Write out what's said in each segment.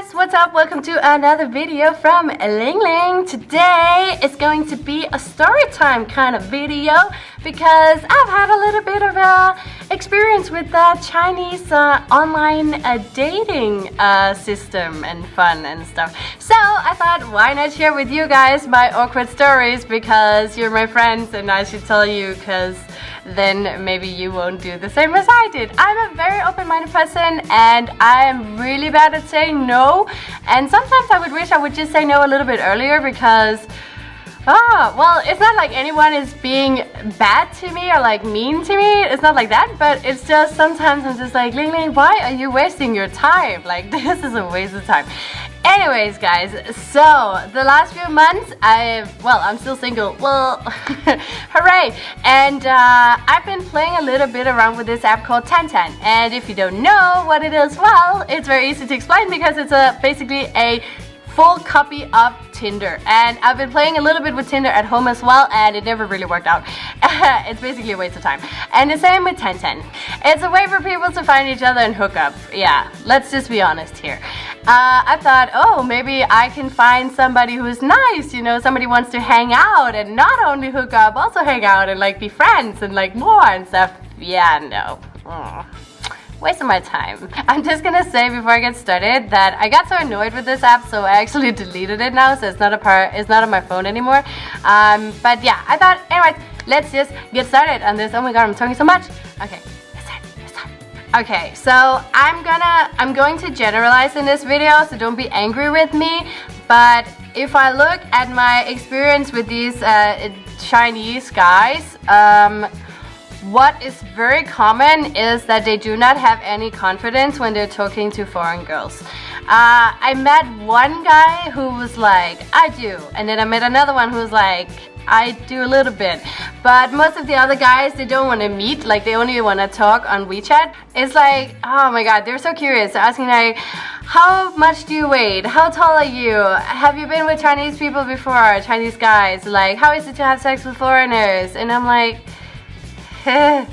guys, what's up? Welcome to another video from Ling Ling. Today is going to be a story time kind of video because I've had a little bit of a experience with the Chinese uh, online uh, dating uh, system and fun and stuff. So I thought why not share with you guys my awkward stories because you're my friends and I should tell you because then maybe you won't do the same as I did. I'm a very open-minded person and I'm really bad at saying no and sometimes I would wish I would just say no a little bit earlier because Ah, well, it's not like anyone is being bad to me or like mean to me. It's not like that, but it's just sometimes I'm just like, Ling Ling, why are you wasting your time? Like, this is a waste of time. Anyways, guys, so the last few months, I've, well, I'm still single. Well, hooray. And uh, I've been playing a little bit around with this app called Tantan. And if you don't know what it is, well, it's very easy to explain because it's a basically a full copy of Tinder and I've been playing a little bit with Tinder at home as well and it never really worked out. it's basically a waste of time. And the same with Tantan. It's a way for people to find each other and hook up. Yeah, let's just be honest here. Uh, I thought, oh, maybe I can find somebody who's nice, you know, somebody wants to hang out and not only hook up, also hang out and like be friends and like more and stuff. Yeah, no. Wasting my time. I'm just gonna say before I get started that I got so annoyed with this app so I actually deleted it now so it's not a part it's not on my phone anymore. Um, but yeah, I thought anyways, let's just get started on this. Oh my god, I'm talking so much. Okay. Okay, so I'm gonna I'm going to generalize in this video, so don't be angry with me. But if I look at my experience with these uh, Chinese guys, um, what is very common is that they do not have any confidence when they're talking to foreign girls. Uh, I met one guy who was like, I do. And then I met another one who was like, I do a little bit. But most of the other guys, they don't want to meet. Like, they only want to talk on WeChat. It's like, oh my god, they're so curious. They're asking like, how much do you weigh? How tall are you? Have you been with Chinese people before? Chinese guys? Like, how is it to have sex with foreigners? And I'm like,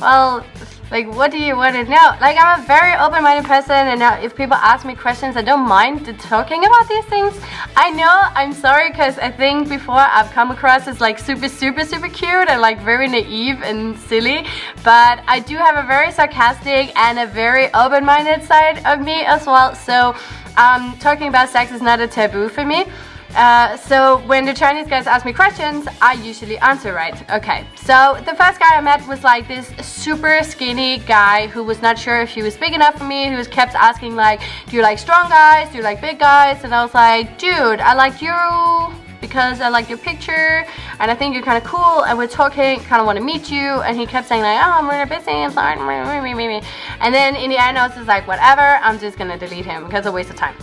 well, like what do you want to know? Like I'm a very open-minded person and if people ask me questions, I don't mind talking about these things. I know, I'm sorry because I think before I've come across as like super, super, super cute and like very naive and silly. But I do have a very sarcastic and a very open-minded side of me as well. So um, talking about sex is not a taboo for me. Uh, so when the Chinese guys ask me questions, I usually answer right. Okay, so the first guy I met was like this super skinny guy who was not sure if he was big enough for me. He was kept asking like, do you like strong guys? Do you like big guys? And I was like, dude, I like you because I like your picture and I think you're kind of cool and we're talking, kind of want to meet you and he kept saying like, oh, I'm really busy, I'm sorry, and then in the end I was just like, whatever, I'm just gonna delete him because it's a waste of time.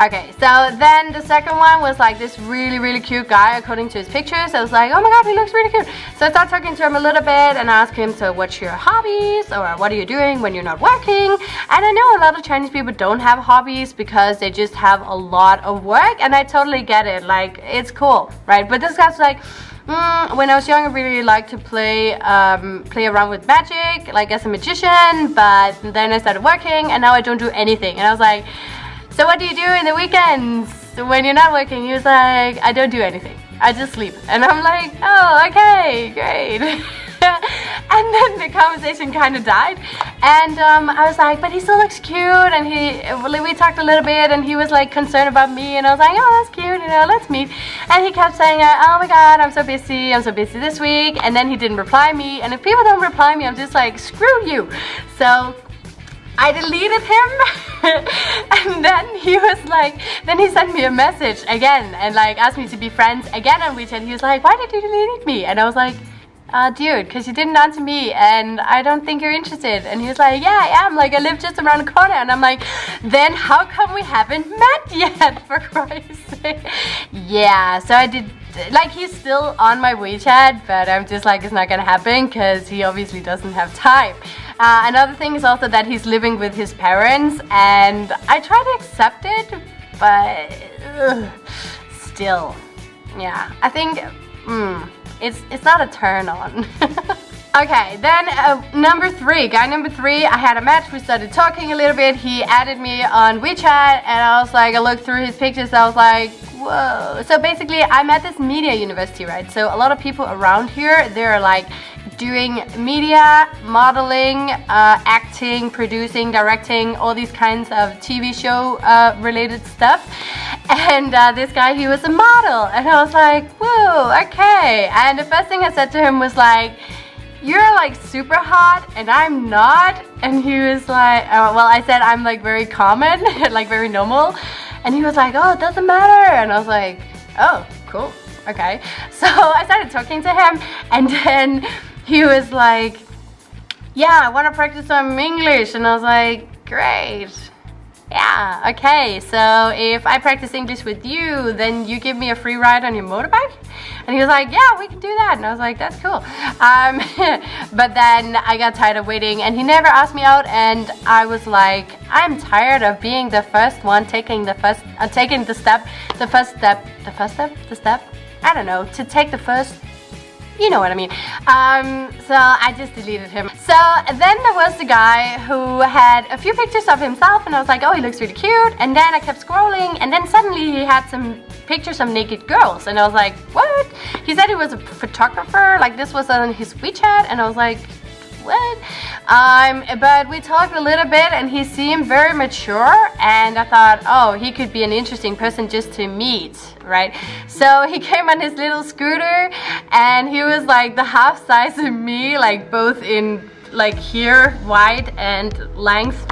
Okay, so then the second one was like this really, really cute guy according to his pictures. I was like, oh my god, he looks really cute. So I started talking to him a little bit and asked him, so what's your hobbies? Or what are you doing when you're not working? And I know a lot of Chinese people don't have hobbies because they just have a lot of work. And I totally get it. Like, it's cool, right? But this guy's like, Mm, when I was young, I really liked to play um, play around with magic, like as a magician. But then I started working, and now I don't do anything. And I was like, so what do you do in the weekends when you're not working? He was like, I don't do anything. I just sleep. And I'm like, oh, okay, great. and then the conversation kind of died. And um, I was like, but he still looks cute. And he, we talked a little bit and he was like concerned about me. And I was like, oh, that's cute, you know, let's meet. And he kept saying, oh my God, I'm so busy. I'm so busy this week. And then he didn't reply me. And if people don't reply me, I'm just like, screw you. So I deleted him and then he was like then he sent me a message again and like asked me to be friends again on WeChat he was like why did you delete me and I was like uh, dude, because you didn't answer me and I don't think you're interested. And he was like, yeah, I am. Like, I live just around the corner. And I'm like, then how come we haven't met yet, for Christ's sake? Yeah, so I did, like, he's still on my WeChat, but I'm just like, it's not gonna happen because he obviously doesn't have time. Uh, another thing is also that he's living with his parents and I try to accept it, but ugh, still, yeah. I think mm, it's, it's not a turn on. Okay, then uh, number three, guy number three, I had a match, we started talking a little bit, he added me on WeChat, and I was like, I looked through his pictures, I was like, whoa. So basically, I'm at this media university, right? So a lot of people around here, they're like doing media, modeling, uh, acting, producing, directing, all these kinds of TV show uh, related stuff. And uh, this guy, he was a model, and I was like, whoa, okay. And the first thing I said to him was like, you're like super hot and I'm not. And he was like uh, well I said I'm like very common like very normal. And he was like oh it doesn't matter. And I was like oh cool. Okay. So I started talking to him and then he was like yeah I want to practice some English and I was like great yeah, okay, so if I practice English with you, then you give me a free ride on your motorbike? And he was like, yeah, we can do that. And I was like, that's cool. Um, but then I got tired of waiting and he never asked me out and I was like, I'm tired of being the first one taking the first, uh, taking the step, the first step, the first step, the step? I don't know, to take the first you know what I mean. Um, so I just deleted him. So then there was the guy who had a few pictures of himself and I was like, oh, he looks really cute. And then I kept scrolling and then suddenly he had some pictures of naked girls and I was like, what? He said he was a photographer, like this was on his WeChat and I was like, Um, but we talked a little bit and he seemed very mature and I thought, oh, he could be an interesting person just to meet, right? So he came on his little scooter and he was like the half size of me, like both in like here, wide and length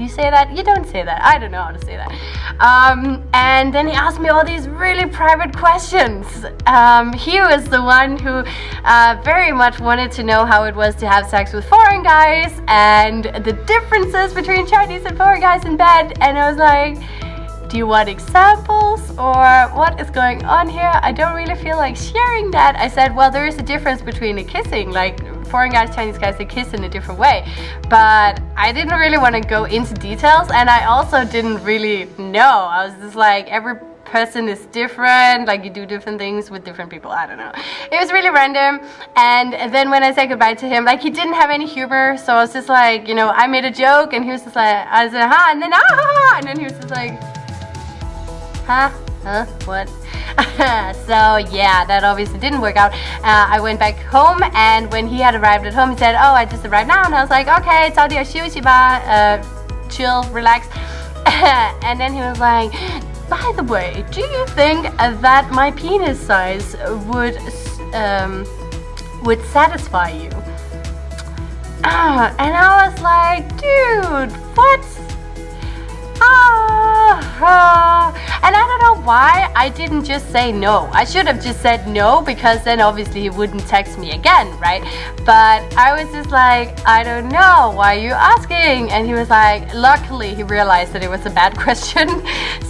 do you say that? You don't say that. I don't know how to say that. Um, and then he asked me all these really private questions. Um, he was the one who uh, very much wanted to know how it was to have sex with foreign guys and the differences between Chinese and foreign guys in bed. And I was like, do you want examples or what is going on here? I don't really feel like sharing that. I said, well, there is a difference between a kissing, like foreign guys, Chinese guys, they kiss in a different way. But I didn't really want to go into details and I also didn't really know. I was just like, every person is different like you do different things with different people i don't know it was really random and then when i said goodbye to him like he didn't have any humor so i was just like you know i made a joke and he was just like i said ha and then ah and then he was just like huh huh, what? so yeah, that obviously didn't work out. Uh, I went back home and when he had arrived at home, he said, oh, I just arrived now. And I was like, okay, Saudi Ashiwashiba, uh, chill, relax. and then he was like, by the way, do you think that my penis size would um, would satisfy you? Uh, and I was like, dude, what? Ah, and I don't know why I didn't just say no. I should have just said no because then obviously he wouldn't text me again, right? But I was just like, I don't know, why are you asking? And he was like, luckily he realized that it was a bad question.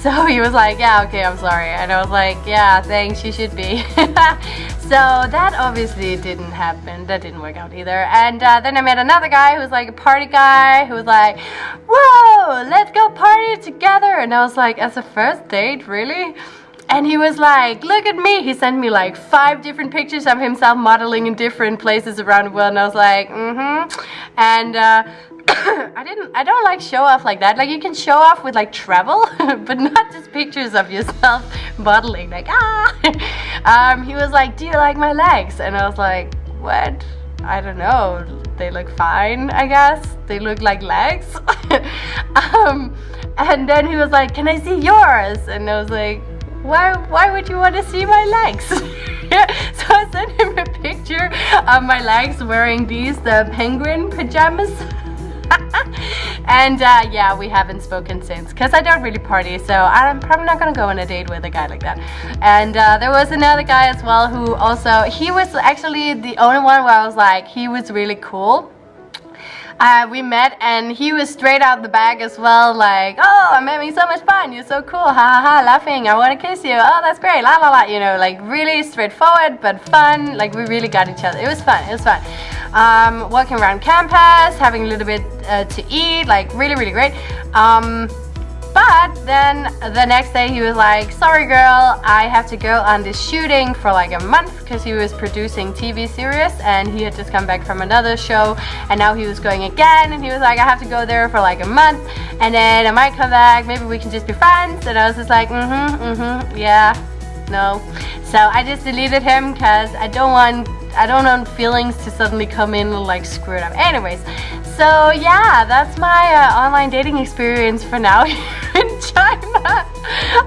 so he was like, yeah, okay, I'm sorry. And I was like, yeah, thanks, you should be. so that obviously didn't happen. That didn't work out either. And uh, then I met another guy who was like a party guy who was like, whoa, let's go party together. And I was like, as a first date, really? And he was like, look at me. He sent me like five different pictures of himself modeling in different places around the world. And I was like, mm-hmm. And uh, I didn't, I don't like show off like that. Like you can show off with like travel, but not just pictures of yourself modeling. Like, ah. um, he was like, do you like my legs? And I was like, what? I don't know. They look fine, I guess. They look like legs. um, and then he was like, can I see yours? And I was like, why, why would you want to see my legs? so I sent him a picture of my legs wearing these the penguin pajamas. and uh, yeah, we haven't spoken since because I don't really party, so I'm probably not gonna go on a date with a guy like that. And uh, there was another guy as well who also, he was actually the only one where I was like, he was really cool uh, we met and he was straight out the bag as well like oh I'm having so much fun you're so cool ha ha ha laughing I want to kiss you oh that's great la la la you know like really straightforward but fun like we really got each other it was fun it was fun um, walking around campus having a little bit uh, to eat like really really great um, But then the next day he was like, sorry girl, I have to go on this shooting for like a month because he was producing TV series and he had just come back from another show and now he was going again and he was like, I have to go there for like a month and then I might come back, maybe we can just be friends. And I was just like, mm-hmm, mm-hmm, yeah, no. So I just deleted him because I don't want I don't want feelings to suddenly come in like screw it up. Anyways, so yeah, that's my uh, online dating experience for now in China.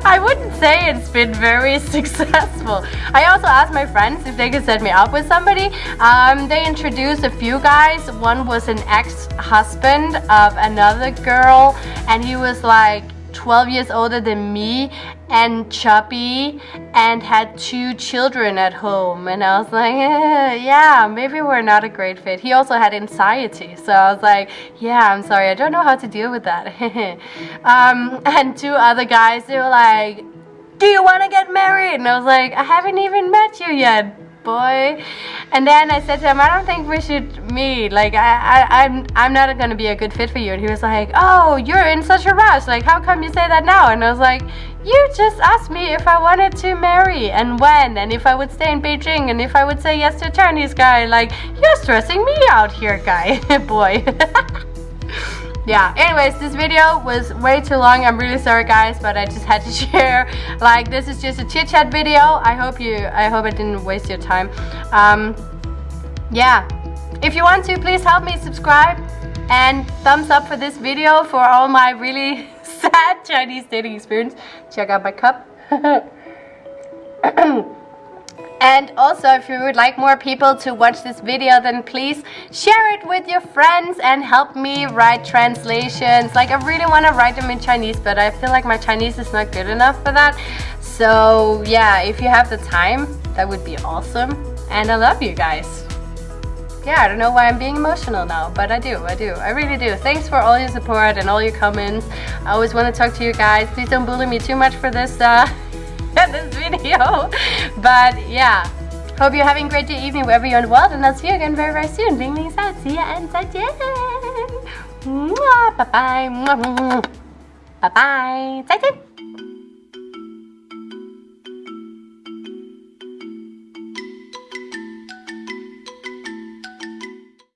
I wouldn't say it's been very successful. I also asked my friends if they could set me up with somebody. Um, they introduced a few guys. One was an ex-husband of another girl and he was like 12 years older than me and chubby and had two children at home. And I was like eh, yeah maybe we're not a great fit. He also had anxiety. So I was like yeah I'm sorry. I don't know how to deal with that. Um, and two other guys they were like do you want to get married? And I was like I haven't even met you yet boy. And then I said to him, I don't think we should meet. Like, I, I, I'm, I'm not going to be a good fit for you. And he was like, oh, you're in such a rush. Like, how come you say that now? And I was like, you just asked me if I wanted to marry and when and if I would stay in Beijing and if I would say yes to a Chinese guy. Like, you're stressing me out here, guy, boy. yeah anyways this video was way too long. I'm really sorry guys but i just had to share. Like this is just a chit chat video. I hope you i hope i didn't waste your time. Um yeah. If you want to please help me subscribe and thumbs up for this video for all my really sad chinese dating experience. Check out my cup And also, if you would like more people to watch this video, then please share it with your friends and help me write translations. Like, I really want to write them in Chinese, but I feel like my Chinese is not good enough for that. So, yeah, if you have the time, that would be awesome. And I love you guys. Yeah, I don't know why I'm being emotional now, but I do, I do, I really do. Thanks for all your support and all your comments. I always want to talk to you guys. Please don't bully me too much for this uh, this video. But yeah, hope you're having a great day, evening, wherever you're in the world. And I'll see you again very, very soon. Ling, Ling, out. See ya and zaijian. Bye-bye. Bye-bye. 再见。